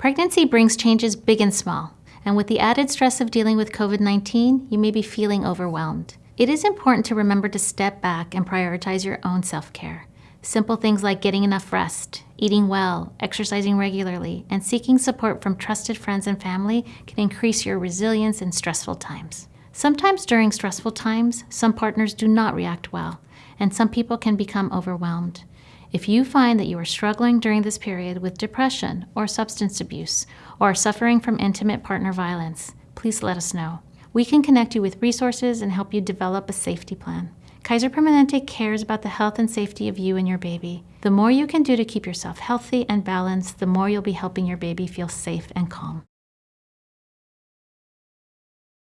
Pregnancy brings changes big and small, and with the added stress of dealing with COVID 19, you may be feeling overwhelmed. It is important to remember to step back and prioritize your own self care. Simple things like getting enough rest, eating well, exercising regularly, and seeking support from trusted friends and family can increase your resilience in stressful times. Sometimes during stressful times, some partners do not react well, and some people can become overwhelmed. If you find that you are struggling during this period with depression or substance abuse, or are suffering from intimate partner violence, please let us know. We can connect you with resources and help you develop a safety plan. Kaiser Permanente cares about the health and safety of you and your baby. The more you can do to keep yourself healthy and balanced, the more you'll be helping your baby feel safe and calm.